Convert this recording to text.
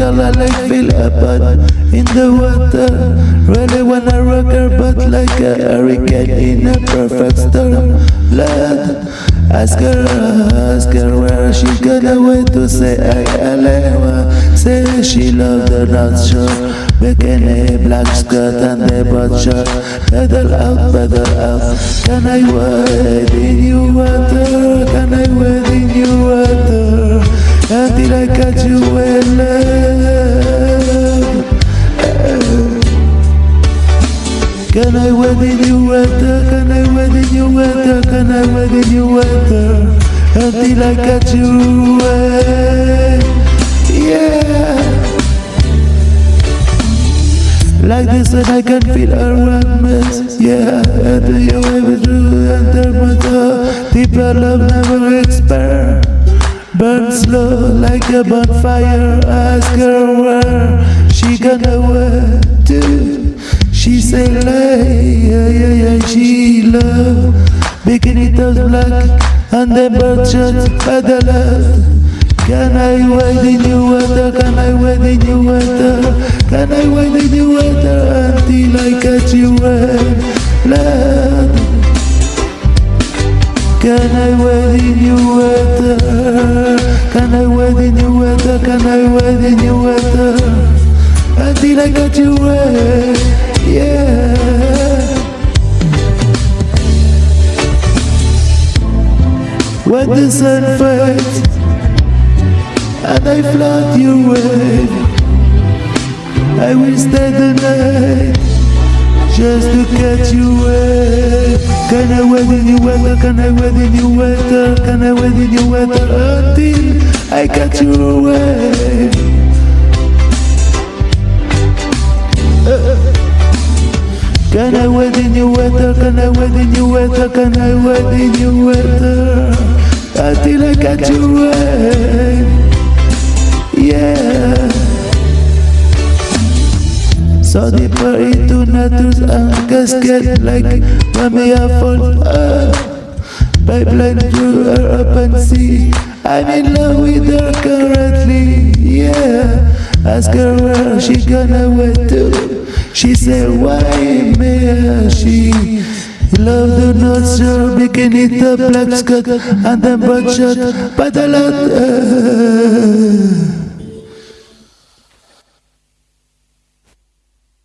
Girl I like feel a bud in the water Really wanna rock her butt like a hurricane in a perfect storm. Blood Ask her, ask her where she got away to say I alewa Say she love the not sure Bikini, black skirt and the butt shot Pedal out, pedal out Can I wade in your water? Can I wade Can I wade in your water? Can I wade in your water? Can I wade in your water? Until I catch you away Yeah like this and I can feel her warmness Yeah, enter your way through enter my door Deeper love never expires. Burn slow like a bonfire Ask her where she gonna wear to say lay, yeah, yeah, yeah, she love Bikini toes black and the bird shot by the love can I wade in your water? Can I wade in your water? Can I wade in your water until I catch you blood? Can I wade in your water? Can I wade in your water? Can I wade in your water until I catch you wet? Yeah. When the sun fades and I float your way. I will stay the night just to catch you away. Can I wait in your weather? Can I wait in your weather? Can I wait in your weather until I catch you away? Can I wait in your weather? Can I wait in your weather? Can I wait in your weather until I catch you away? yeah. So deeper into nature's cascade Like we are fall up Pipeline through her open sea. I'm in love with her currently, yeah. Ask her where she gonna wait to. She said why me? She Love the not sure bikini the black skirt and the butt shot. But a lot